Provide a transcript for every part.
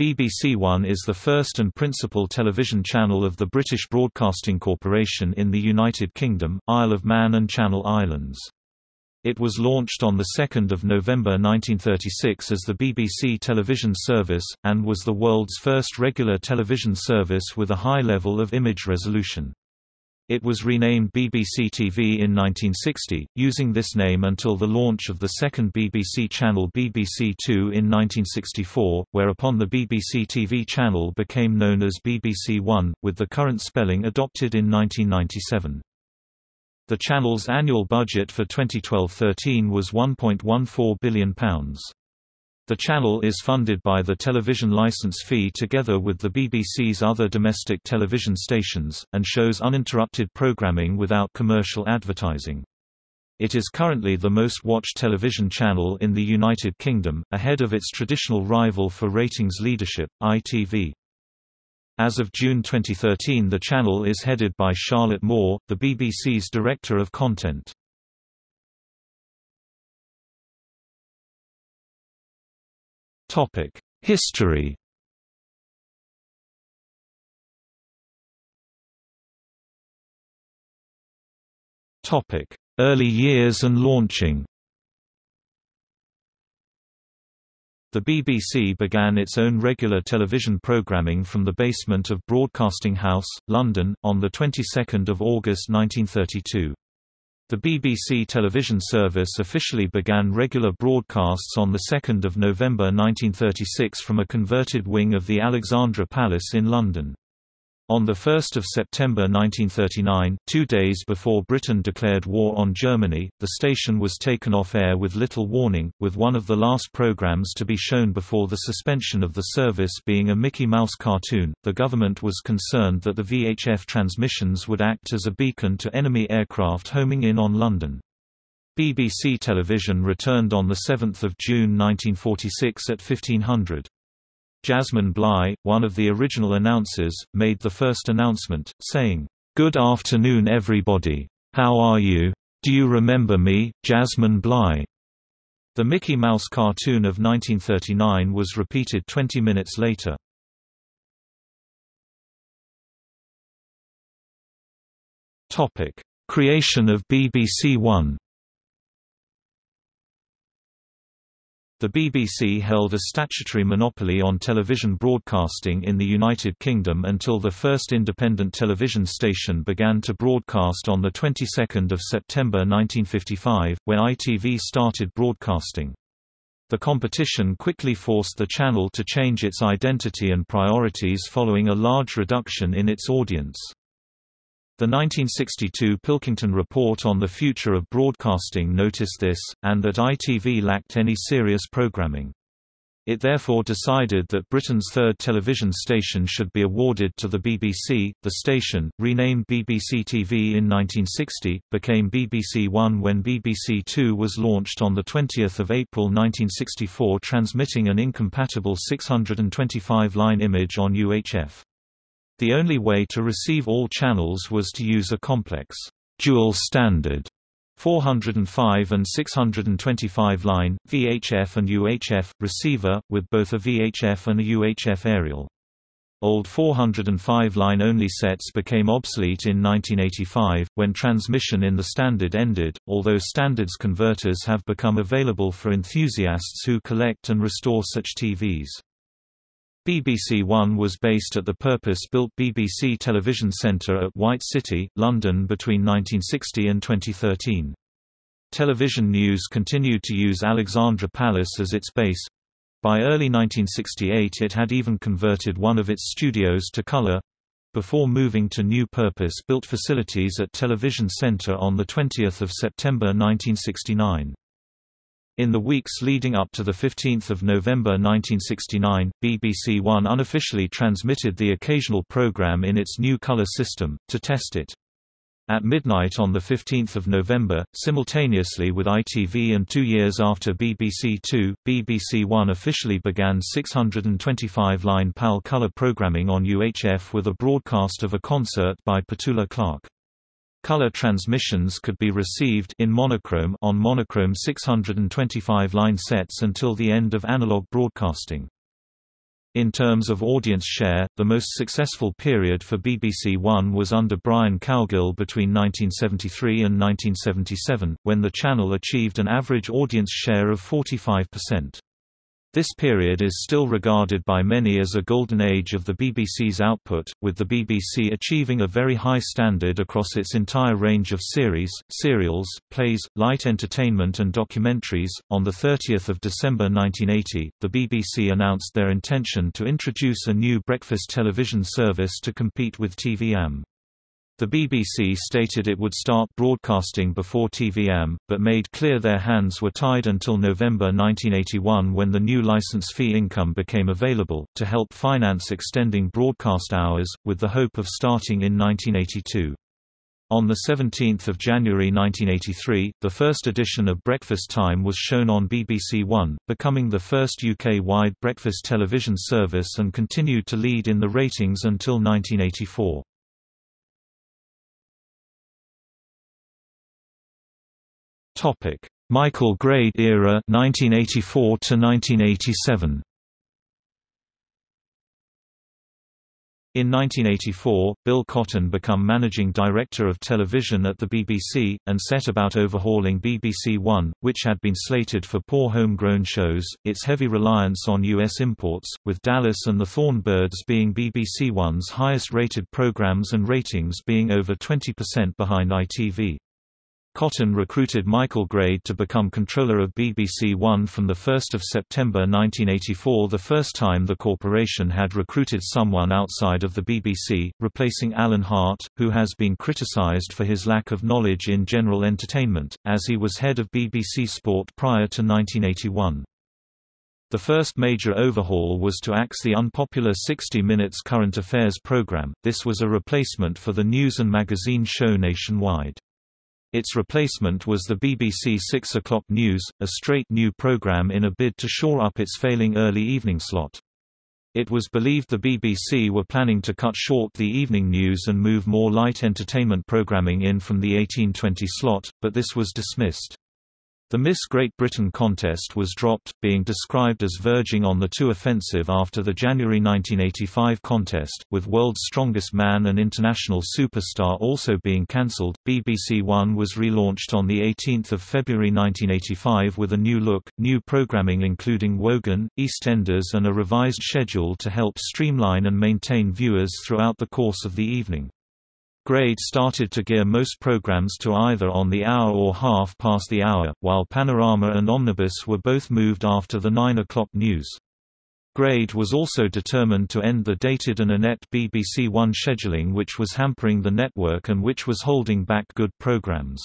BBC One is the first and principal television channel of the British Broadcasting Corporation in the United Kingdom, Isle of Man and Channel Islands. It was launched on 2 November 1936 as the BBC television service, and was the world's first regular television service with a high level of image resolution. It was renamed BBC TV in 1960, using this name until the launch of the second BBC channel BBC Two in 1964, whereupon the BBC TV channel became known as BBC One, with the current spelling adopted in 1997. The channel's annual budget for 2012-13 was £1.14 billion. The channel is funded by the television license fee together with the BBC's other domestic television stations, and shows uninterrupted programming without commercial advertising. It is currently the most watched television channel in the United Kingdom, ahead of its traditional rival for ratings leadership, ITV. As of June 2013 the channel is headed by Charlotte Moore, the BBC's Director of Content. History. Topic: Early years and launching. The BBC began its own regular television programming from the basement of Broadcasting House, London, on the 22nd of August 1932. The BBC television service officially began regular broadcasts on 2 November 1936 from a converted wing of the Alexandra Palace in London. On 1 September 1939, two days before Britain declared war on Germany, the station was taken off air with little warning, with one of the last programs to be shown before the suspension of the service being a Mickey Mouse cartoon. The government was concerned that the VHF transmissions would act as a beacon to enemy aircraft homing in on London. BBC Television returned on 7 June 1946 at 1500. Jasmine Bligh, one of the original announcers, made the first announcement, saying, "'Good afternoon everybody. How are you? Do you remember me, Jasmine Bligh?' The Mickey Mouse cartoon of 1939 was repeated 20 minutes later. Topic: Creation of BBC One The BBC held a statutory monopoly on television broadcasting in the United Kingdom until the first independent television station began to broadcast on the 22nd of September 1955, when ITV started broadcasting. The competition quickly forced the channel to change its identity and priorities following a large reduction in its audience. The 1962 Pilkington Report on the Future of Broadcasting noticed this, and that ITV lacked any serious programming. It therefore decided that Britain's third television station should be awarded to the BBC. The station, renamed BBC TV in 1960, became BBC One when BBC Two was launched on 20 April 1964 transmitting an incompatible 625-line image on UHF. The only way to receive all channels was to use a complex, dual standard 405 and 625 line, VHF and UHF, receiver, with both a VHF and a UHF aerial. Old 405 line only sets became obsolete in 1985, when transmission in the standard ended, although standards converters have become available for enthusiasts who collect and restore such TVs. BBC One was based at the purpose-built BBC Television Centre at White City, London between 1960 and 2013. Television News continued to use Alexandra Palace as its base. By early 1968 it had even converted one of its studios to colour, before moving to new purpose-built facilities at Television Centre on 20 September 1969. In the weeks leading up to 15 November 1969, BBC One unofficially transmitted the occasional program in its new color system, to test it. At midnight on 15 November, simultaneously with ITV and two years after BBC Two, BBC One officially began 625-line PAL color programming on UHF with a broadcast of a concert by Petula Clark. Color transmissions could be received in monochrome on monochrome 625 line sets until the end of analog broadcasting. In terms of audience share, the most successful period for BBC One was under Brian Cowgill between 1973 and 1977, when the channel achieved an average audience share of 45%. This period is still regarded by many as a golden age of the BBC's output, with the BBC achieving a very high standard across its entire range of series, serials, plays, light entertainment and documentaries. On the 30th of December 1980, the BBC announced their intention to introduce a new breakfast television service to compete with TV-am. The BBC stated it would start broadcasting before TV-am, but made clear their hands were tied until November 1981 when the new license fee income became available, to help finance extending broadcast hours, with the hope of starting in 1982. On 17 January 1983, the first edition of Breakfast Time was shown on BBC One, becoming the first UK-wide breakfast television service and continued to lead in the ratings until 1984. Topic: Michael Grade era 1984 to 1987. In 1984, Bill Cotton became managing director of television at the BBC, and set about overhauling BBC One, which had been slated for poor homegrown shows, its heavy reliance on U.S. imports, with Dallas and the Thornbirds being BBC One's highest-rated programs and ratings being over 20% behind ITV. Cotton recruited Michael Grade to become controller of BBC One from 1 September 1984 the first time the corporation had recruited someone outside of the BBC, replacing Alan Hart, who has been criticised for his lack of knowledge in general entertainment, as he was head of BBC Sport prior to 1981. The first major overhaul was to axe the unpopular 60 Minutes current affairs programme, this was a replacement for the news and magazine show nationwide. Its replacement was the BBC 6 o'clock news, a straight new programme in a bid to shore up its failing early evening slot. It was believed the BBC were planning to cut short the evening news and move more light entertainment programming in from the 1820 slot, but this was dismissed. The Miss Great Britain contest was dropped, being described as verging on the too offensive after the January 1985 contest, with World's Strongest Man and International Superstar also being cancelled. BBC One was relaunched on 18 February 1985 with a new look, new programming including Wogan, EastEnders and a revised schedule to help streamline and maintain viewers throughout the course of the evening. Grade started to gear most programs to either on the hour or half past the hour, while Panorama and Omnibus were both moved after the 9 o'clock news. Grade was also determined to end the dated and inept BBC One scheduling which was hampering the network and which was holding back good programs.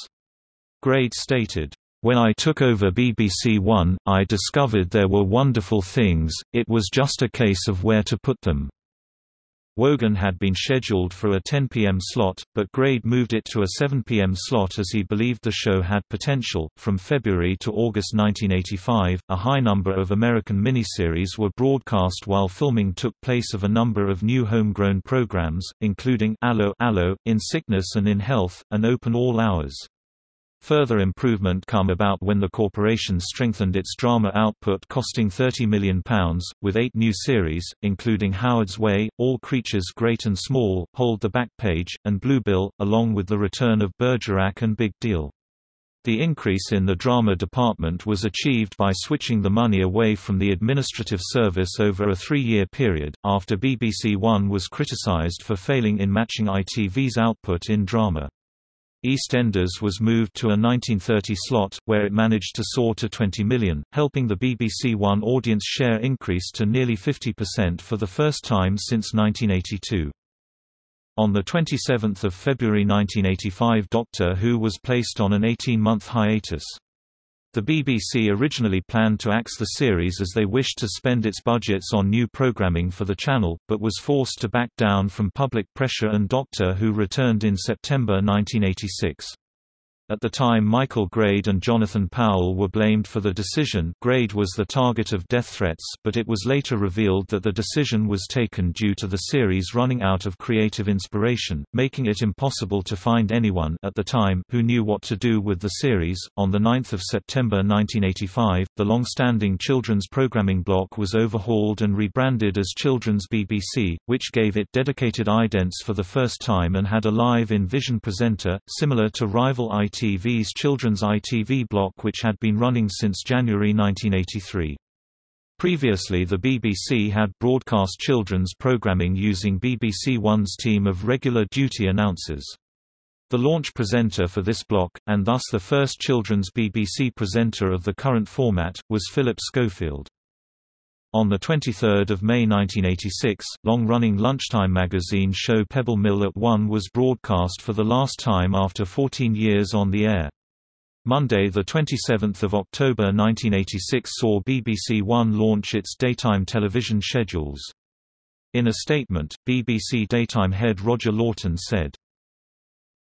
Grade stated, when I took over BBC One, I discovered there were wonderful things, it was just a case of where to put them. Wogan had been scheduled for a 10 p.m. slot, but Grade moved it to a 7 p.m. slot as he believed the show had potential. From February to August 1985, a high number of American miniseries were broadcast while filming took place of a number of new homegrown programs, including Allo, Allo, In Sickness and in Health, and Open All Hours. Further improvement come about when the corporation strengthened its drama output costing £30 million, with eight new series, including Howard's Way, All Creatures Great and Small, Hold the Back Page, and Bluebell, along with the return of Bergerac and Big Deal. The increase in the drama department was achieved by switching the money away from the administrative service over a three-year period, after BBC One was criticised for failing in matching ITV's output in drama. EastEnders was moved to a 1930 slot, where it managed to soar to 20 million, helping the BBC One audience share increase to nearly 50% for the first time since 1982. On 27 February 1985 Doctor Who was placed on an 18-month hiatus. The BBC originally planned to axe the series as they wished to spend its budgets on new programming for the channel, but was forced to back down from public pressure and Doctor Who returned in September 1986. At the time Michael Grade and Jonathan Powell were blamed for the decision Grade was the target of death threats but it was later revealed that the decision was taken due to the series running out of creative inspiration, making it impossible to find anyone at the time who knew what to do with the series. On 9 September 1985, the long-standing children's programming block was overhauled and rebranded as Children's BBC, which gave it dedicated idents for the first time and had a live-in vision presenter, similar to rival IT ITV's children's ITV block which had been running since January 1983. Previously the BBC had broadcast children's programming using BBC One's team of regular duty announcers. The launch presenter for this block, and thus the first children's BBC presenter of the current format, was Philip Schofield. On 23 May 1986, long-running lunchtime magazine show Pebble Mill at 1 was broadcast for the last time after 14 years on the air. Monday 27 October 1986 saw BBC One launch its daytime television schedules. In a statement, BBC daytime head Roger Laughton said,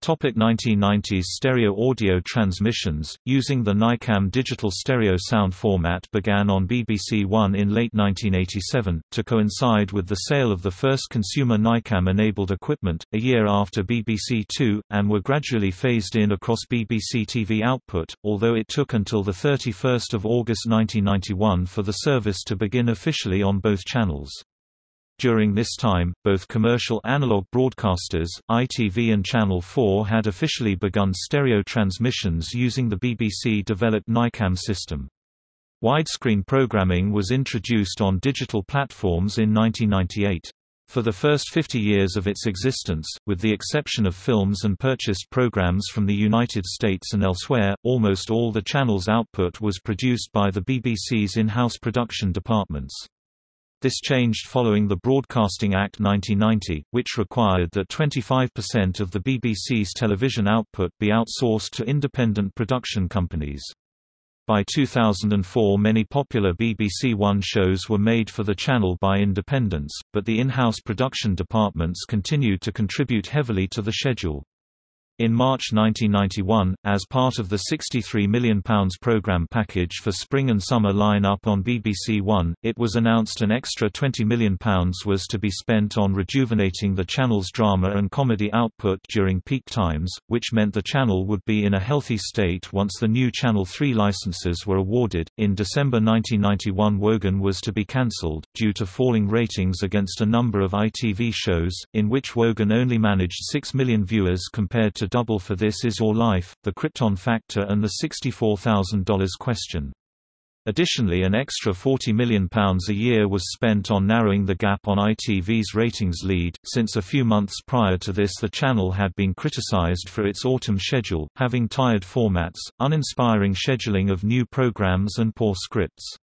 Topic 1990s stereo audio transmissions, using the NICAM digital stereo sound format began on BBC One in late 1987, to coincide with the sale of the first consumer NICAM-enabled equipment, a year after BBC Two, and were gradually phased in across BBC TV output, although it took until 31 August 1991 for the service to begin officially on both channels. During this time, both commercial analog broadcasters, ITV and Channel 4 had officially begun stereo transmissions using the BBC-developed NICAM system. Widescreen programming was introduced on digital platforms in 1998. For the first 50 years of its existence, with the exception of films and purchased programs from the United States and elsewhere, almost all the channel's output was produced by the BBC's in-house production departments. This changed following the Broadcasting Act 1990, which required that 25% of the BBC's television output be outsourced to independent production companies. By 2004 many popular BBC One shows were made for the channel by independents, but the in-house production departments continued to contribute heavily to the schedule. In March 1991, as part of the £63 million programme package for spring and summer line-up on BBC One, it was announced an extra £20 million was to be spent on rejuvenating the channel's drama and comedy output during peak times, which meant the channel would be in a healthy state once the new Channel 3 licenses were awarded. In December 1991, Wogan was to be cancelled, due to falling ratings against a number of ITV shows, in which Wogan only managed 6 million viewers compared to double for This Is Your Life, The Krypton Factor and The $64,000 Question. Additionally an extra £40 million a year was spent on narrowing the gap on ITV's ratings lead, since a few months prior to this the channel had been criticised for its autumn schedule, having tired formats, uninspiring scheduling of new programs and poor scripts.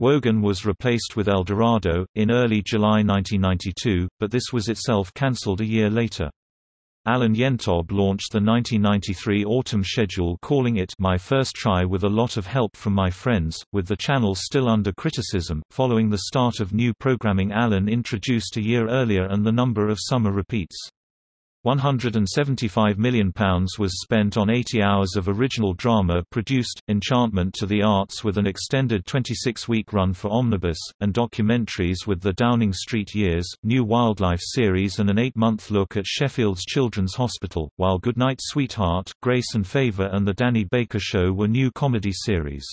Wogan was replaced with Eldorado, in early July 1992, but this was itself cancelled a year later. Alan Yentob launched the 1993 autumn schedule calling it My First Try with a lot of help from my friends, with the channel still under criticism. Following the start of new programming Alan introduced a year earlier and the number of summer repeats. £175 million was spent on 80 hours of original drama produced, Enchantment to the Arts with an extended 26-week run for Omnibus, and documentaries with The Downing Street Years, New Wildlife series and an eight-month look at Sheffield's Children's Hospital, while Goodnight Sweetheart, Grace and Favour and The Danny Baker Show were new comedy series.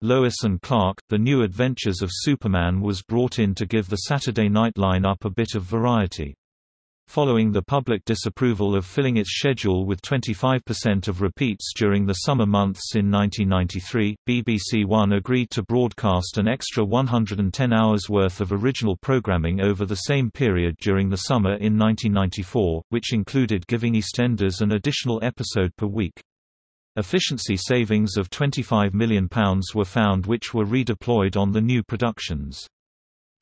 Lois and Clark, The New Adventures of Superman was brought in to give the Saturday night line-up a bit of variety. Following the public disapproval of filling its schedule with 25% of repeats during the summer months in 1993, BBC One agreed to broadcast an extra 110 hours worth of original programming over the same period during the summer in 1994, which included giving EastEnders an additional episode per week. Efficiency savings of £25 million were found which were redeployed on the new productions.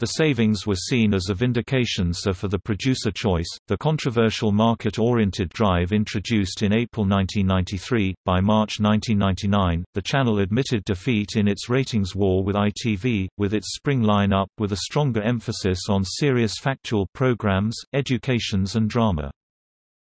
The savings were seen as a vindication so for the producer choice, the controversial market-oriented drive introduced in April 1993. By March 1999, the channel admitted defeat in its ratings war with ITV, with its spring line-up with a stronger emphasis on serious factual programs, educations and drama.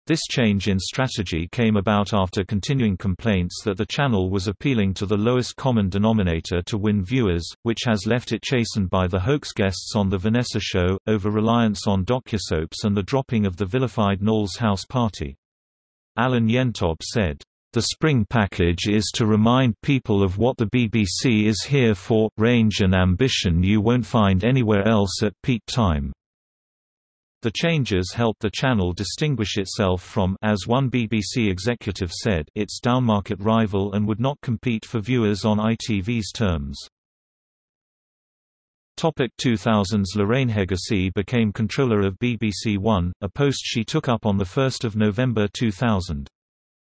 This change in strategy came about after continuing complaints that the channel was appealing to the lowest common denominator to win viewers, which has left it chastened by the hoax guests on The Vanessa Show, over-reliance on docusoaps and the dropping of the vilified Noel's House Party. Alan Yentob said, "...the spring package is to remind people of what the BBC is here for, range and ambition you won't find anywhere else at peak time." The changes helped the channel distinguish itself from as one BBC executive said its downmarket rival and would not compete for viewers on ITV's terms. Topic 2000s Lorraine Heggessey became controller of BBC One, a post she took up on 1 November 2000.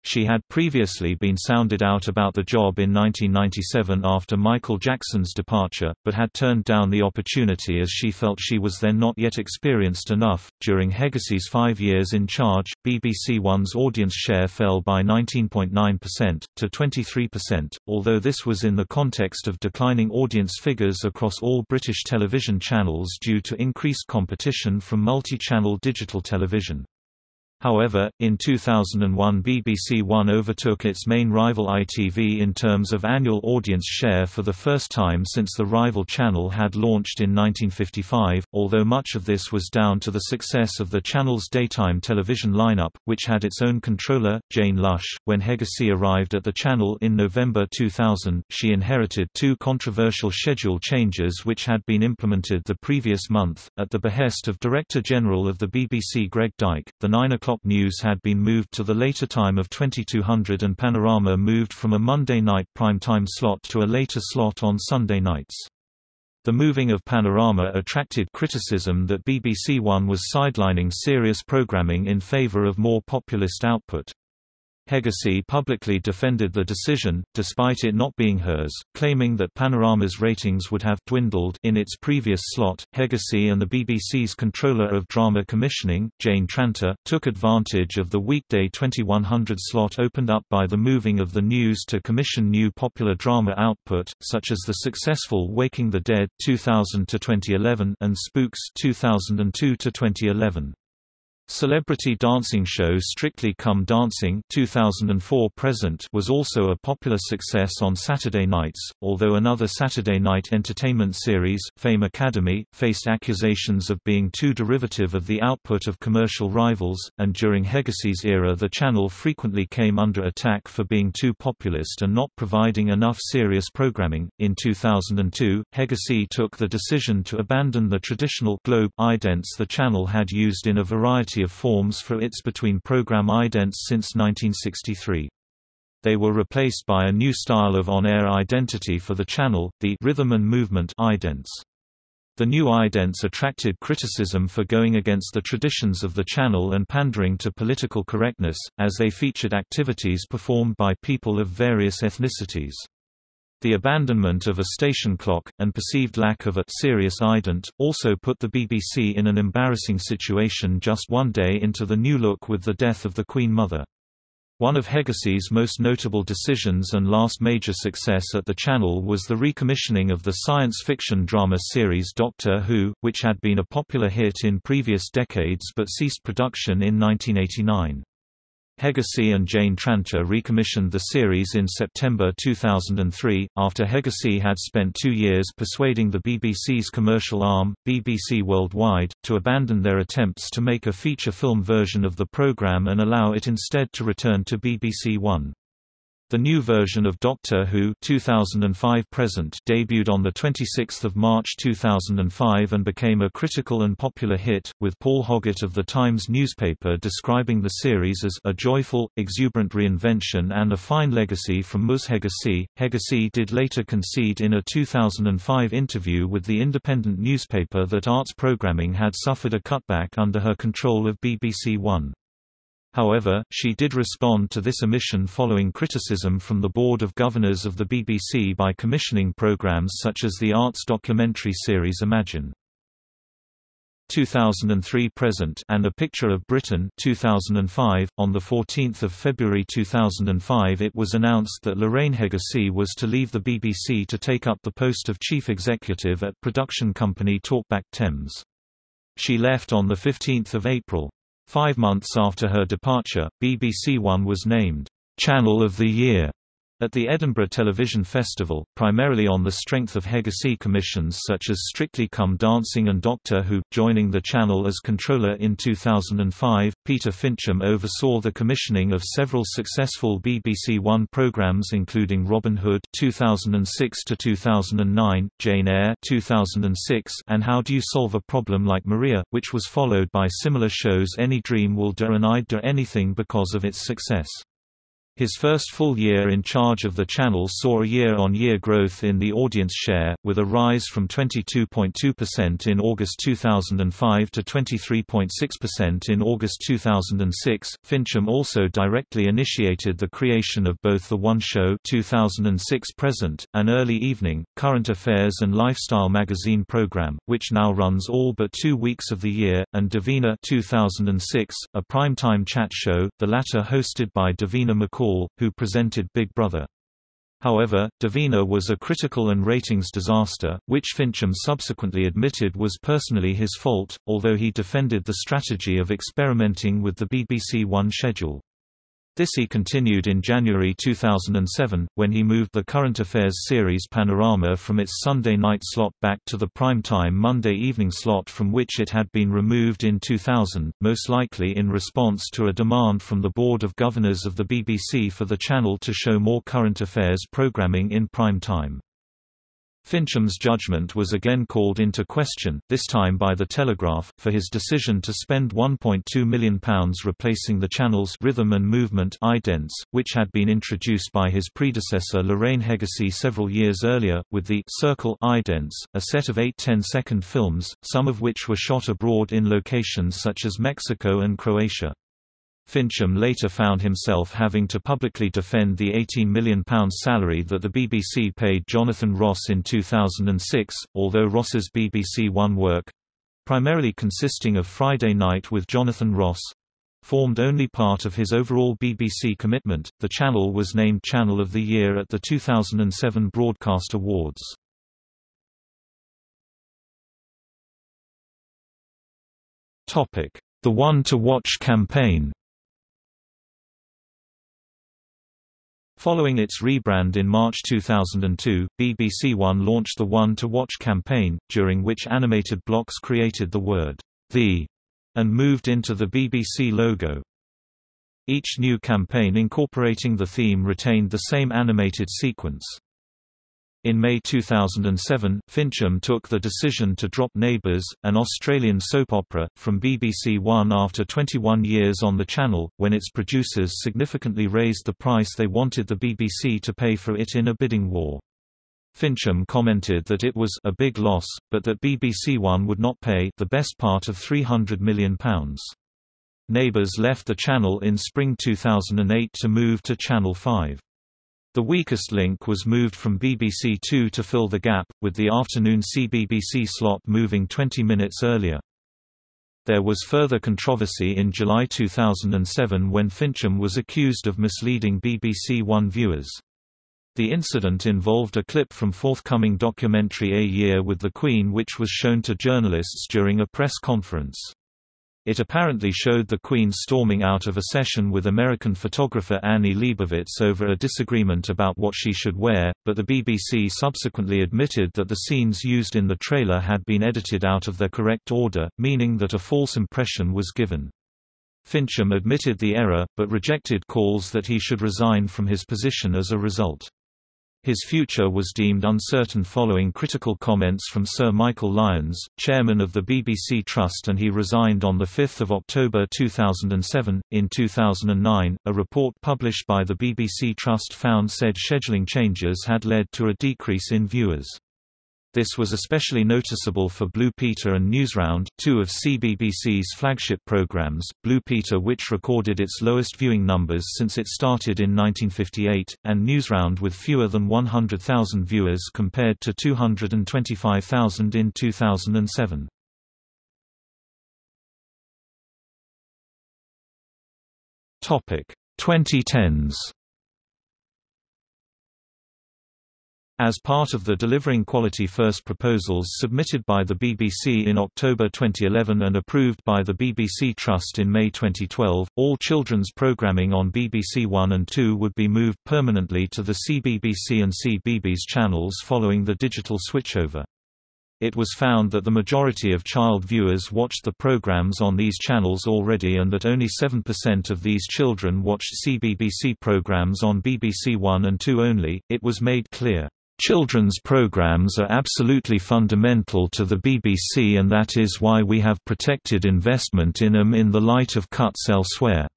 She had previously been sounded out about the job in 1997 after Michael Jackson's departure, but had turned down the opportunity as she felt she was then not yet experienced enough. During Heggessey's five years in charge, BBC One's audience share fell by 19.9% to 23%, although this was in the context of declining audience figures across all British television channels due to increased competition from multi-channel digital television. However, in 2001 BBC One overtook its main rival ITV in terms of annual audience share for the first time since the rival channel had launched in 1955, although much of this was down to the success of the channel's daytime television lineup, which had its own controller, Jane Lush. When Heggessey arrived at the channel in November 2000, she inherited two controversial schedule changes which had been implemented the previous month, at the behest of Director General of the BBC Greg Dyke. The 9 o'clock news had been moved to the later time of 2200 and Panorama moved from a Monday night prime-time slot to a later slot on Sunday nights. The moving of Panorama attracted criticism that BBC One was sidelining serious programming in favour of more populist output. Heggessey publicly defended the decision, despite it not being hers, claiming that Panorama's ratings would have dwindled in its previous slot. Heggessey and the BBC's controller of drama commissioning, Jane Tranter, took advantage of the weekday 2100 slot opened up by the moving of the news to commission new popular drama output, such as the successful Waking the Dead 2000 to 2011 and Spooks 2002 to 2011. Celebrity dancing show Strictly Come Dancing 2004 present was also a popular success on Saturday nights, although another Saturday night entertainment series, Fame Academy, faced accusations of being too derivative of the output of commercial rivals, and during Heggessey's era the channel frequently came under attack for being too populist and not providing enough serious programming. In 2002, Heggessey took the decision to abandon the traditional globe idents the channel had used in a variety of forms for its between-program idents since 1963. They were replaced by a new style of on-air identity for the channel, the rhythm and movement idents. The new idents attracted criticism for going against the traditions of the channel and pandering to political correctness, as they featured activities performed by people of various ethnicities. The abandonment of a station clock, and perceived lack of a serious ident, also put the BBC in an embarrassing situation just one day into the new look with the death of the Queen Mother. One of Heggessey's most notable decisions and last major success at the channel was the recommissioning of the science fiction drama series Doctor Who, which had been a popular hit in previous decades but ceased production in 1989. Heggessey and Jane Tranter recommissioned the series in September 2003, after Heggessey had spent two years persuading the BBC's commercial arm, BBC Worldwide, to abandon their attempts to make a feature film version of the programme and allow it instead to return to BBC One. The new version of Doctor Who 2005 present debuted on 26 March 2005 and became a critical and popular hit, with Paul Hoggart of The Times newspaper describing the series as a joyful, exuberant reinvention and a fine legacy from Ms. Heggessey. Heggessey did later concede in a 2005 interview with the independent newspaper that arts programming had suffered a cutback under her control of BBC One. However, she did respond to this omission following criticism from the Board of Governors of the BBC by commissioning programmes such as the arts documentary series Imagine. 2003 present and a picture of Britain 2005 on the 14th of February 2005 it was announced that Lorraine Heggessey was to leave the BBC to take up the post of chief executive at production company Talkback Thames. She left on the 15th of April Five months after her departure, BBC One was named Channel of the Year at the Edinburgh Television Festival, primarily on the strength of Heggessey commissions such as Strictly Come Dancing and Doctor Who. Joining the channel as controller in 2005, Peter Fincham oversaw the commissioning of several successful BBC One programmes including Robin Hood 2006 to 2009, Jane Eyre 2006, and How Do You Solve a Problem Like Maria, which was followed by similar shows Any Dream Will Do and I'd Do Anything because of its success. His first full year in charge of the channel saw a year-on-year -year growth in the audience share, with a rise from 22.2% in August 2005 to 23.6% in August 2006. Fincham also directly initiated the creation of both the One Show 2006 present, and Early Evening, Current Affairs and Lifestyle magazine program, which now runs all but two weeks of the year, and Davina 2006, a primetime chat show, the latter hosted by Davina McCall Who presented Big Brother. However, Davina was a critical and ratings disaster, which Fincham subsequently admitted was personally his fault, although he defended the strategy of experimenting with the BBC One schedule. This he continued in January 2007, when he moved the current affairs series Panorama from its Sunday night slot back to the prime-time Monday evening slot from which it had been removed in 2000, most likely in response to a demand from the Board of Governors of the BBC for the channel to show more current affairs programming in prime time. Fincham's judgment was again called into question, this time by The Telegraph, for his decision to spend £1.2 million replacing the channel's rhythm and movement idents, which had been introduced by his predecessor Lorraine Heggessey several years earlier, with the Circle idents, a set of eight 10-second films, some of which were shot abroad in locations such as Mexico and Croatia. Fincham later found himself having to publicly defend the £18 million salary that the BBC paid Jonathan Ross in 2006, although Ross's BBC One work—primarily consisting of Friday Night with Jonathan Ross, formed only part of his overall BBC commitment. The channel was named Channel of the Year at the 2007 Broadcast Awards. The One to Watch campaign. Following its rebrand in March 2002, BBC One launched the One to Watch campaign, during which animated blocks created the word, The, and moved into the BBC logo. Each new campaign incorporating the theme retained the same animated sequence. In May 2007, Fincham took the decision to drop Neighbours, an Australian soap opera, from BBC One after 21 years on the channel, when its producers significantly raised the price they wanted the BBC to pay for it in a bidding war. Fincham commented that it was a big loss, but that BBC One would not pay the best part of £300 million. Neighbours left the channel in spring 2008 to move to Channel 5. The weakest link was moved from BBC Two to fill the gap, with the afternoon CBBC slot moving 20 minutes earlier. There was further controversy in July 2007 when Fincham was accused of misleading BBC One viewers. The incident involved a clip from forthcoming documentary A Year with the Queen which was shown to journalists during a press conference. It apparently showed the Queen storming out of a session with American photographer Annie Leibovitz over a disagreement about what she should wear, but the BBC subsequently admitted that the scenes used in the trailer had been edited out of their correct order, meaning that a false impression was given. Fincham admitted the error, but rejected calls that he should resign from his position as a result. His future was deemed uncertain following critical comments from Sir Michael Lyons, chairman of the BBC Trust, and he resigned on 5 October 2007. In 2009, a report published by the BBC Trust found said scheduling changes had led to a decrease in viewers. This was especially noticeable for Blue Peter and Newsround, two of CBBC's flagship programs, Blue Peter which recorded its lowest viewing numbers since it started in 1958, and Newsround with fewer than 100,000 viewers compared to 225,000 in 2007. Topic 2010s As part of the Delivering Quality First proposals submitted by the BBC in October 2011 and approved by the BBC Trust in May 2012, all children's programming on BBC One and Two would be moved permanently to the CBBC and CBeebies channels following the digital switchover. It was found that the majority of child viewers watched the programs on these channels already and that only 7% of these children watched CBBC programs on BBC One and Two only. It was made clear Children's programs are absolutely fundamental to the BBC and that is why we have protected investment in them in the light of cuts elsewhere.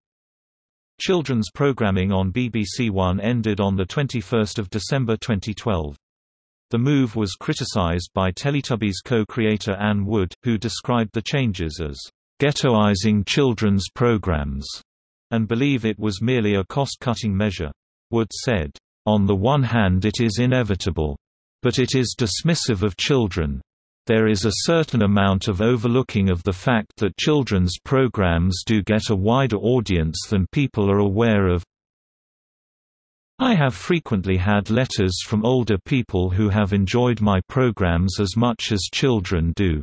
Children's programming on BBC One ended on 21 December 2012. The move was criticised by Teletubbies co-creator Anne Wood, who described the changes as ghettoizing children's programs, and believe it was merely a cost-cutting measure. Wood said, on the one hand it is inevitable. But it is dismissive of children. There is a certain amount of overlooking of the fact that children's programs do get a wider audience than people are aware of. I have frequently had letters from older people who have enjoyed my programs as much as children do.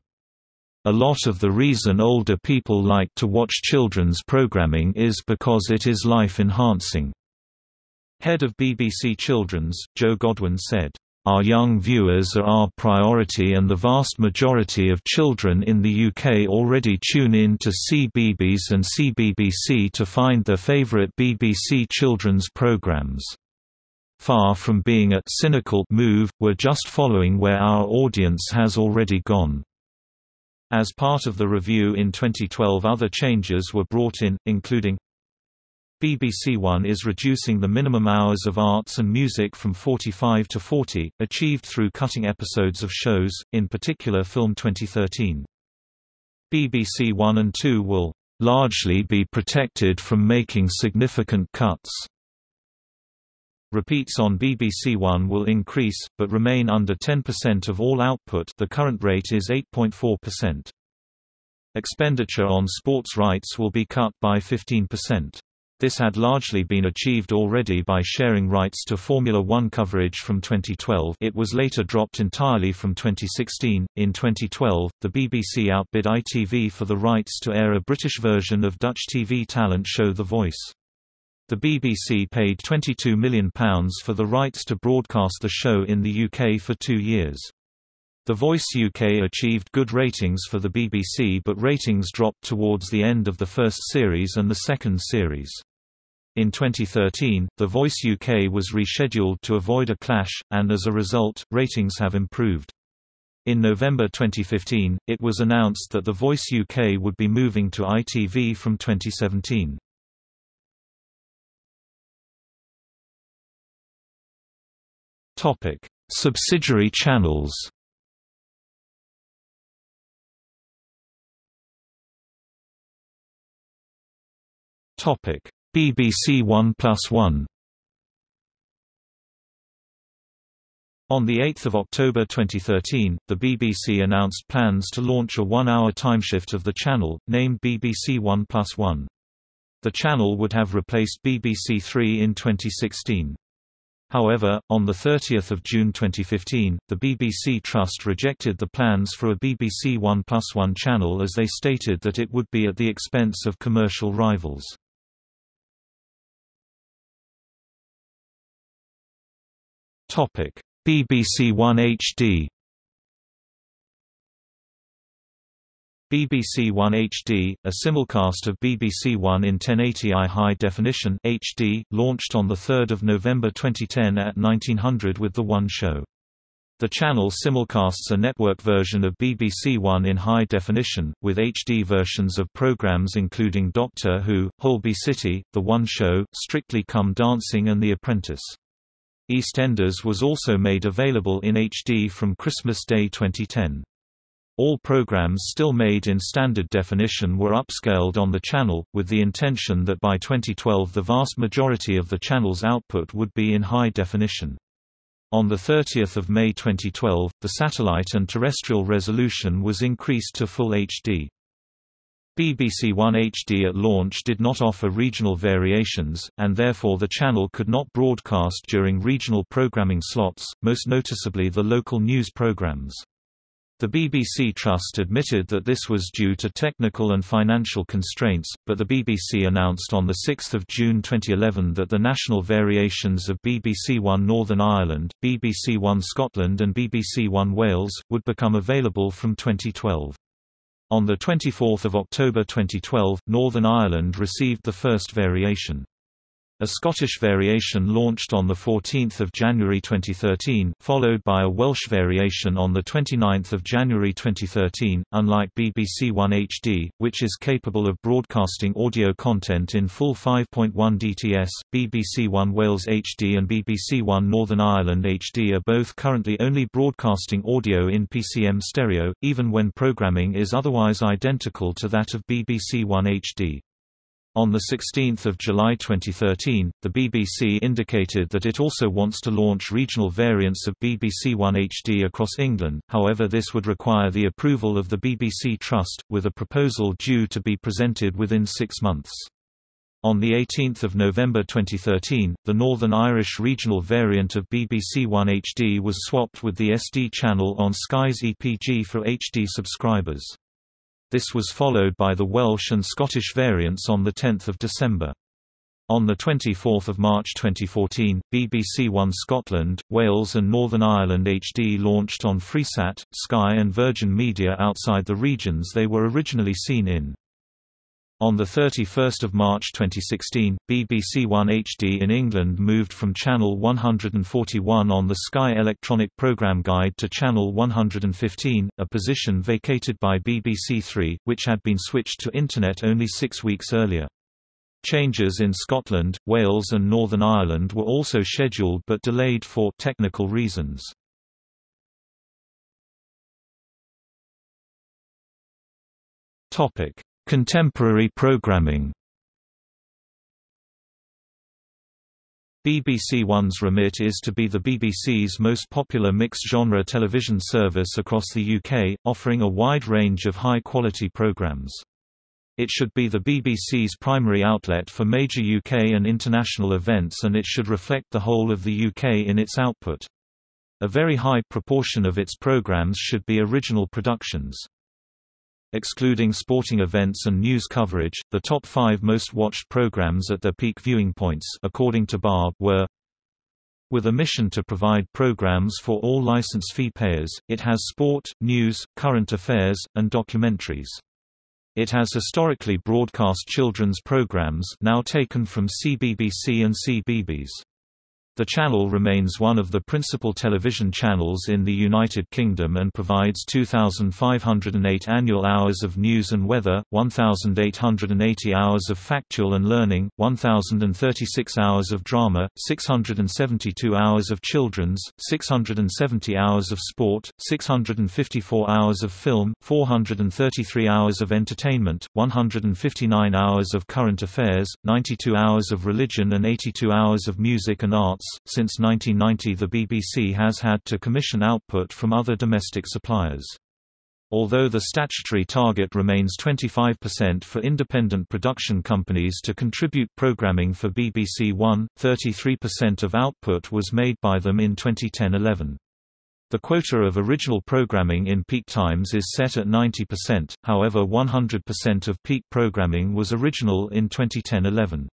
A lot of the reason older people like to watch children's programming is because it is life-enhancing. Head of BBC Children's, Joe Godwin said, our young viewers are our priority and the vast majority of children in the UK already tune in to CBeebies and CBBC to find their favourite BBC children's programmes. Far from being a cynical move, we're just following where our audience has already gone. As part of the review in 2012 other changes were brought in, including BBC One is reducing the minimum hours of arts and music from 45 to 40, achieved through cutting episodes of shows, in particular Film 2013. BBC One and Two will largely be protected from making significant cuts. Repeats on BBC One will increase, but remain under 10% of all output the current rate is 8.4%. Expenditure on sports rights will be cut by 15%. This had largely been achieved already by sharing rights to Formula One coverage from 2012 it was later dropped entirely from 2016. In 2012, the BBC outbid ITV for the rights to air a British version of Dutch TV talent show The Voice. The BBC paid £22 million for the rights to broadcast the show in the UK for two years. The Voice UK achieved good ratings for the BBC but ratings dropped towards the end of the first series and the second series. In 2013, The Voice UK was rescheduled to avoid a clash, and as a result, ratings have improved. In November 2015, it was announced that The Voice UK would be moving to ITV from 2017. Topic: Subsidiary channels. Topic: BBC One Plus One On 8 October 2013, the BBC announced plans to launch a one-hour timeshift of the channel, named BBC One Plus One. The channel would have replaced BBC Three in 2016. However, on 30 June 2015, the BBC Trust rejected the plans for a BBC One Plus One channel as they stated that it would be at the expense of commercial rivals. Topic: BBC One HD. BBC One HD, a simulcast of BBC One in 1080i high definition HD, launched on 3 November 2010 at 1900 with The One Show. The channel simulcasts a network version of BBC One in high definition, with HD versions of programs including Doctor Who, Holby City, The One Show, Strictly Come Dancing and The Apprentice. EastEnders was also made available in HD from Christmas Day 2010. All programs still made in standard definition were upscaled on the channel, with the intention that by 2012 the vast majority of the channel's output would be in high definition. On 30 May 2012, the satellite and terrestrial resolution was increased to Full HD. BBC One HD at launch did not offer regional variations, and therefore the channel could not broadcast during regional programming slots, most noticeably the local news programs. The BBC Trust admitted that this was due to technical and financial constraints, but the BBC announced on 6 June 2011 that the national variations of BBC One Northern Ireland, BBC One Scotland and BBC One Wales, would become available from 2012. On 24 October 2012, Northern Ireland received the first variation. A Scottish variation launched on 14 January 2013, followed by a Welsh variation on 29 January 2013. Unlike BBC One HD, which is capable of broadcasting audio content in full 5.1 DTS, BBC One Wales HD and BBC One Northern Ireland HD are both currently only broadcasting audio in PCM stereo, even when programming is otherwise identical to that of BBC One HD. On 16 July 2013, the BBC indicated that it also wants to launch regional variants of BBC One HD across England, however this would require the approval of the BBC Trust, with a proposal due to be presented within six months. On 18 November 2013, the Northern Irish regional variant of BBC One HD was swapped with the SD channel on Sky's EPG for HD subscribers. This was followed by the Welsh and Scottish variants on 10 December. On 24 March 2014, BBC One Scotland, Wales and Northern Ireland HD launched on Freesat, Sky and Virgin Media outside the regions they were originally seen in. On 31 March 2016, BBC One HD in England moved from Channel 141 on the Sky Electronic Programme Guide to Channel 115, a position vacated by BBC Three, which had been switched to Internet only six weeks earlier. Changes in Scotland, Wales and Northern Ireland were also scheduled but delayed for technical reasons. Topic: Contemporary programming BBC One's remit is to be the BBC's most popular mixed-genre television service across the UK, offering a wide range of high-quality programmes. It should be the BBC's primary outlet for major UK and international events and it should reflect the whole of the UK in its output. A very high proportion of its programmes should be original productions. Excluding sporting events and news coverage, the top five most watched programs at their peak viewing points according to Barb were with a mission to provide programs for all license fee payers, it has sport, news, current affairs, and documentaries. It has historically broadcast children's programs now taken from CBBC and CBeebies. The channel remains one of the principal television channels in the United Kingdom and provides 2,508 annual hours of news and weather, 1,880 hours of factual and learning, 1,036 hours of drama, 672 hours of children's, 670 hours of sport, 654 hours of film, 433 hours of entertainment, 159 hours of current affairs, 92 hours of religion and 82 hours of music and arts since 1990 the BBC has had to commission output from other domestic suppliers. Although the statutory target remains 25% for independent production companies to contribute programming for BBC One, 33% of output was made by them in 2010-11. The quota of original programming in peak times is set at 90%, however 100% of peak programming was original in 2010-11.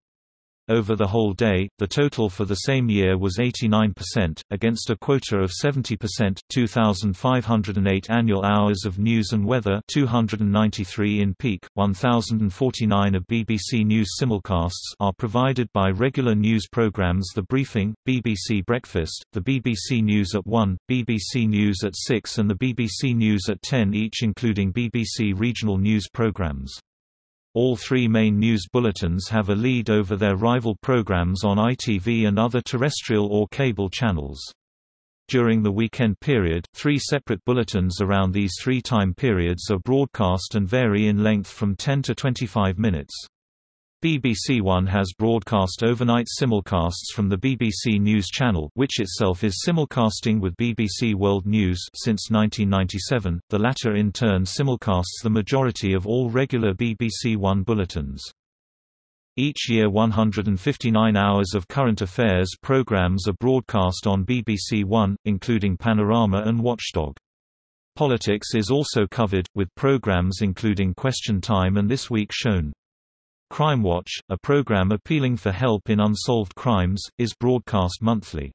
Over the whole day, the total for the same year was 89%, against a quota of 70% 2,508 annual hours of news and weather 293 in peak, 1,049 of BBC News simulcasts are provided by regular news programmes The Briefing, BBC Breakfast, the BBC News at 1, BBC News at 6 and the BBC News at 10 each including BBC regional news programmes. All three main news bulletins have a lead over their rival programs on ITV and other terrestrial or cable channels. During the weekend period, three separate bulletins around these three time periods are broadcast and vary in length from 10 to 25 minutes. BBC One has broadcast overnight simulcasts from the BBC News Channel which itself is simulcasting with BBC World News since 1997, the latter in turn simulcasts the majority of all regular BBC One bulletins. Each year 159 hours of current affairs programmes are broadcast on BBC One, including Panorama and Watchdog. Politics is also covered, with programmes including Question Time and This Week shown. Crime Watch, a program appealing for help in unsolved crimes, is broadcast monthly.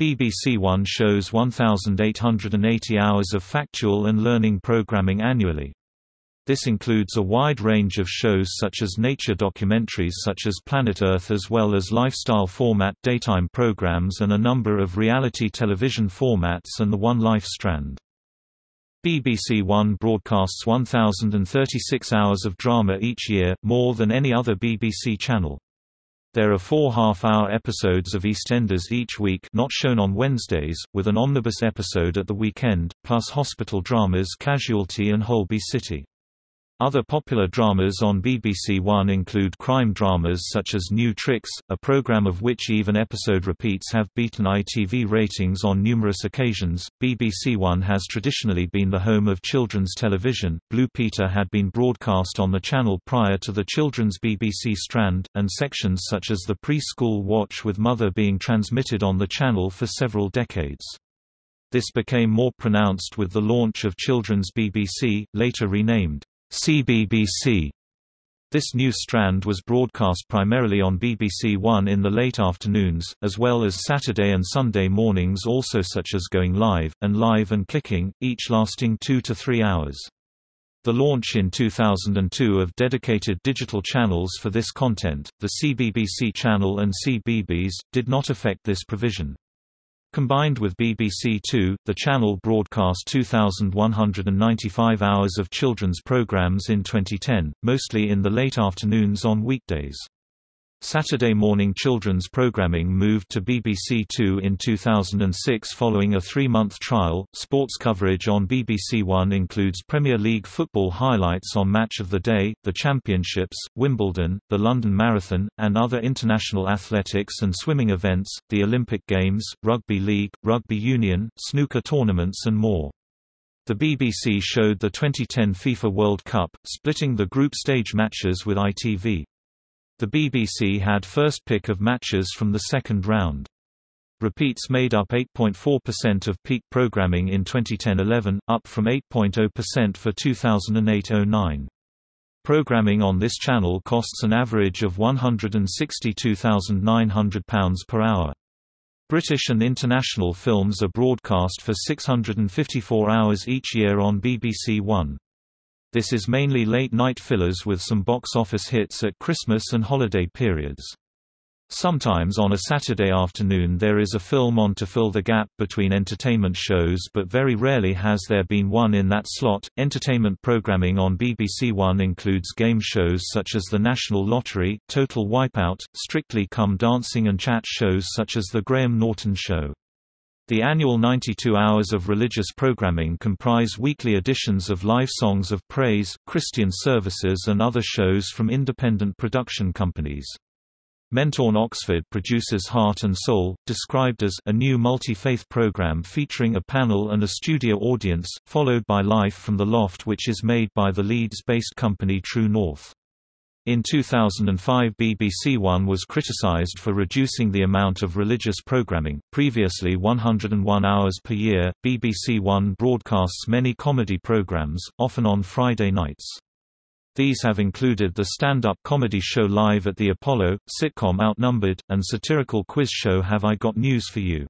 BBC One shows 1,880 hours of factual and learning programming annually. This includes a wide range of shows such as nature documentaries such as Planet Earth as well as lifestyle format daytime programs and a number of reality television formats and the One Life strand. BBC One broadcasts 1,036 hours of drama each year, more than any other BBC channel. There are four half-hour episodes of EastEnders each week not shown on Wednesdays, with an omnibus episode at the weekend, plus hospital dramas Casualty and Holby City. Other popular dramas on BBC One include crime dramas such as New Tricks, a program of which even episode repeats have beaten ITV ratings on numerous occasions. BBC One has traditionally been the home of children's television. Blue Peter had been broadcast on the channel prior to the children's BBC strand, and sections such as the Preschool Watch with Mother being transmitted on the channel for several decades. This became more pronounced with the launch of Children's BBC, later renamed CBBC. This new strand was broadcast primarily on BBC One in the late afternoons, as well as Saturday and Sunday mornings also such as Going Live, and Live and Kicking, each lasting two to three hours. The launch in 2002 of dedicated digital channels for this content, the CBBC channel and CBeebies, did not affect this provision. Combined with BBC Two, the channel broadcast 2,195 hours of children's programs in 2010, mostly in the late afternoons on weekdays. Saturday morning children's programming moved to BBC Two in 2006 following a three-month trial. Sports coverage on BBC One includes Premier League football highlights on Match of the Day, the Championships, Wimbledon, the London Marathon, and other international athletics and swimming events, the Olympic Games, Rugby League, Rugby Union, snooker tournaments and more. The BBC showed the 2010 FIFA World Cup, splitting the group stage matches with ITV. The BBC had first pick of matches from the second round. Repeats made up 8.4% of peak programming in 2010-11, up from 8.0% for 2008-09. Programming on this channel costs an average of £162,900 per hour. British and international films are broadcast for 654 hours each year on BBC One. This is mainly late-night fillers with some box office hits at Christmas and holiday periods. Sometimes on a Saturday afternoon there is a film on to fill the gap between entertainment shows but very rarely has there been one in that slot. Entertainment programming on BBC One includes game shows such as the National Lottery, Total Wipeout, Strictly Come Dancing and chat shows such as The Graham Norton Show. The annual 92 hours of religious programming comprise weekly editions of live songs of praise, Christian services and other shows from independent production companies. Mentorn Oxford produces Heart and Soul, described as a new multi-faith program featuring a panel and a studio audience, followed by Life from the Loft which is made by the Leeds-based company True North. In 2005 BBC One was criticised for reducing the amount of religious programming, previously 101 hours per year. BBC One broadcasts many comedy programmes, often on Friday nights. These have included the stand-up comedy show Live at the Apollo, sitcom Outnumbered, and satirical quiz show Have I Got News for You.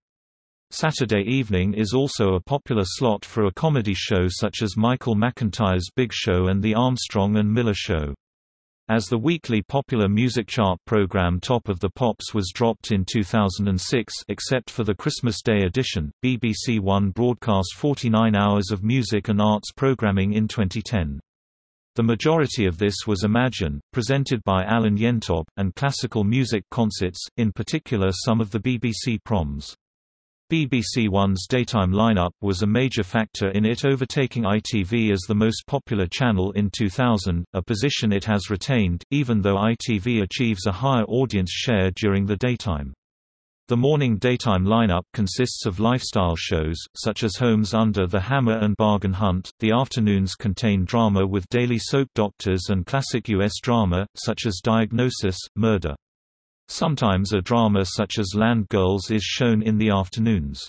Saturday evening is also a popular slot for a comedy show such as Michael McIntyre's Big Show and The Armstrong and Miller Show. As the weekly popular music chart program Top of the Pops was dropped in 2006 except for the Christmas Day edition, BBC One broadcast 49 hours of music and arts programming in 2010. The majority of this was Imagine, presented by Alan Yentob, and classical music concerts, in particular some of the BBC proms. BBC One's daytime lineup was a major factor in it overtaking ITV as the most popular channel in 2000, a position it has retained, even though ITV achieves a higher audience share during the daytime. The morning daytime lineup consists of lifestyle shows, such as Homes Under the Hammer and Bargain Hunt. The afternoons contain drama with daily soap doctors and classic U.S. drama, such as Diagnosis, Murder. Sometimes a drama such as Land Girls is shown in the afternoons.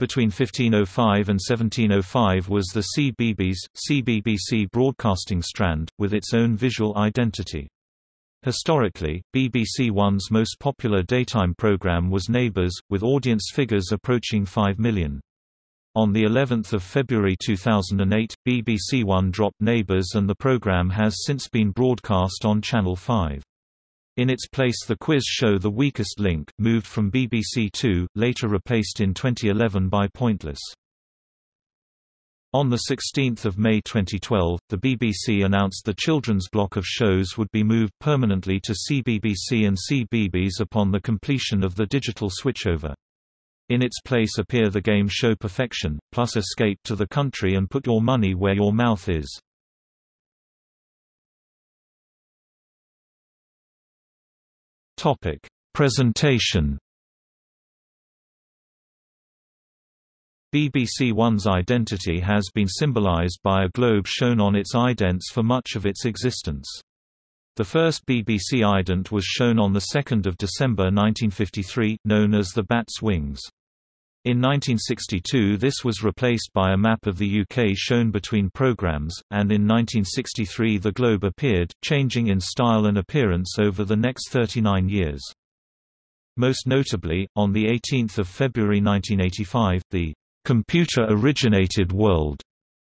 Between 1505 and 1705 was the CBBS, CBBC broadcasting strand, with its own visual identity. Historically, BBC One's most popular daytime program was Neighbours, with audience figures approaching 5 million. On the 11th of February 2008, BBC One dropped Neighbours and the program has since been broadcast on Channel 5. In its place the quiz show The Weakest Link, moved from BBC Two, later replaced in 2011 by Pointless. On 16 May 2012, the BBC announced the children's block of shows would be moved permanently to CBBC and CBeebies upon the completion of the digital switchover. In its place appear the game show Perfection, plus Escape to the Country and Put Your Money Where Your Mouth Is. Topic: Presentation. BBC One's identity has been symbolized by a globe shown on its idents for much of its existence. The first BBC ident was shown on 2 December 1953, known as the Bat's Wings. In 1962 this was replaced by a map of the UK shown between programmes, and in 1963 the globe appeared, changing in style and appearance over the next 39 years. Most notably, on 18 February 1985, the «computer-originated world»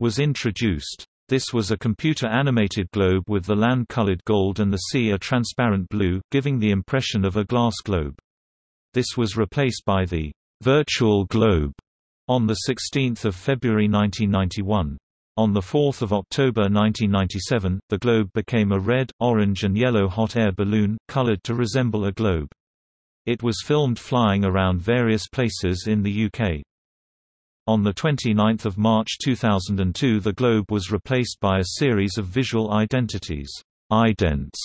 was introduced. This was a computer-animated globe with the land colored gold and the sea a transparent blue, giving the impression of a glass globe. This was replaced by the Virtual Globe on 16 February 1991. On 4 October 1997, the globe became a red, orange and yellow hot air balloon, colored to resemble a globe. It was filmed flying around various places in the UK. On 29 March 2002 the globe was replaced by a series of visual identities idents,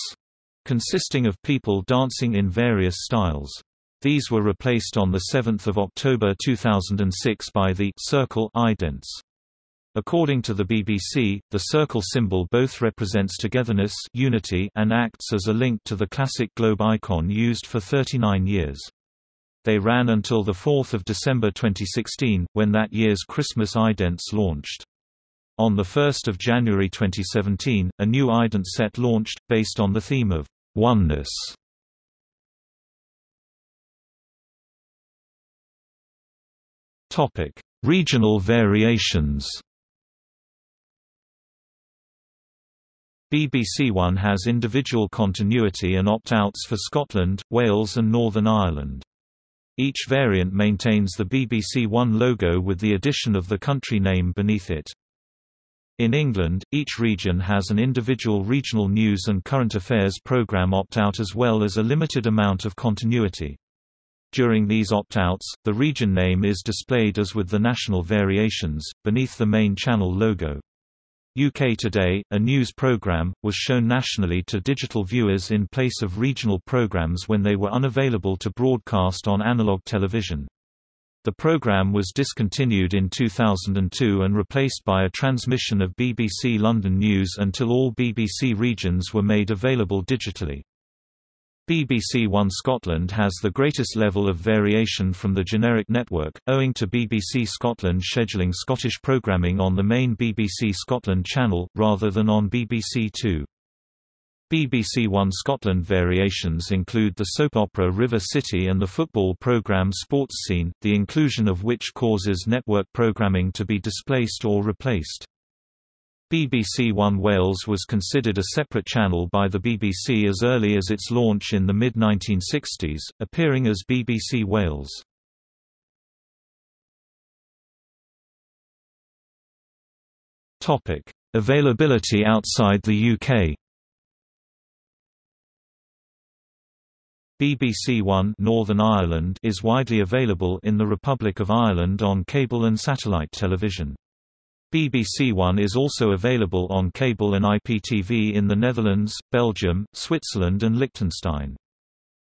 consisting of people dancing in various styles. These were replaced on 7 October 2006 by the circle idents. According to the BBC, the circle symbol both represents togetherness unity and acts as a link to the classic globe icon used for 39 years. They ran until 4 December 2016, when that year's Christmas idents launched. On 1 January 2017, a new ident set launched, based on the theme of oneness Topic: Regional variations. BBC One has individual continuity and opt-outs for Scotland, Wales and Northern Ireland. Each variant maintains the BBC One logo with the addition of the country name beneath it. In England, each region has an individual regional news and current affairs programme opt-out as well as a limited amount of continuity. During these opt-outs, the region name is displayed as with the national variations, beneath the main channel logo. UK Today, a news programme, was shown nationally to digital viewers in place of regional programmes when they were unavailable to broadcast on analogue television. The programme was discontinued in 2002 and replaced by a transmission of BBC London News until all BBC regions were made available digitally. BBC One Scotland has the greatest level of variation from the generic network, owing to BBC Scotland scheduling Scottish programming on the main BBC Scotland channel, rather than on BBC Two. BBC One Scotland variations include the soap opera River City and the football programme Sports Scene, the inclusion of which causes network programming to be displaced or replaced. BBC One Wales was considered a separate channel by the BBC as early as its launch in the mid-1960s, appearing as BBC Wales. Availability outside the UK BBC One Northern Ireland is widely available in the Republic of Ireland on cable and satellite television. BBC One is also available on cable and IPTV in the Netherlands, Belgium, Switzerland and Liechtenstein.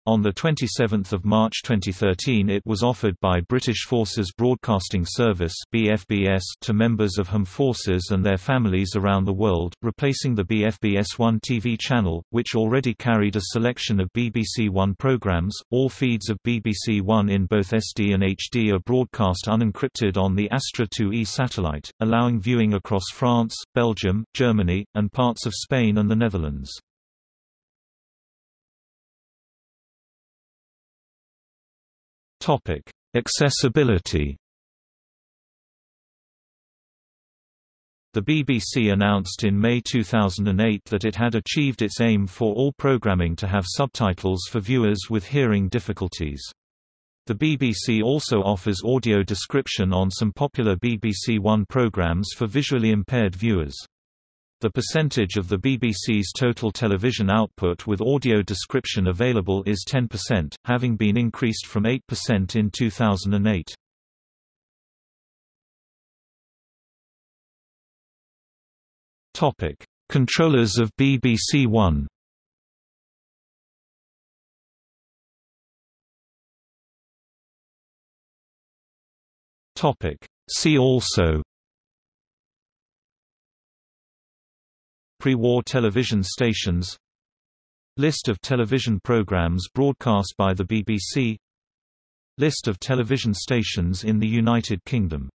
On 27 March 2013 it was offered by British Forces Broadcasting Service BFBS to members of HM forces and their families around the world, replacing the BFBS One TV channel, which already carried a selection of BBC One programmes. All feeds of BBC One in both SD and HD are broadcast unencrypted on the Astra 2E satellite, allowing viewing across France, Belgium, Germany, and parts of Spain and the Netherlands. Topic: Accessibility. The BBC announced in May 2008 that it had achieved its aim for all programming to have subtitles for viewers with hearing difficulties. The BBC also offers audio description on some popular BBC One programmes for visually impaired viewers. The percentage of the BBC's total television output with audio description available is 10%, having been increased from 8% in 2008. Topic: Controllers of BBC One. Topic: See also Pre-war television stations. List of television programs broadcast by the BBC List of television stations in the United Kingdom.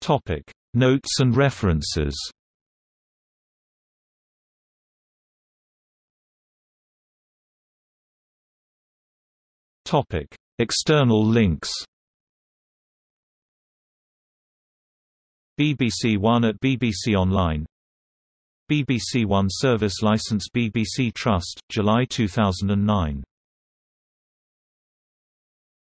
Topic. Notes and references. Topic. External links BBC One at BBC Online. BBC One service license BBC Trust, July 2009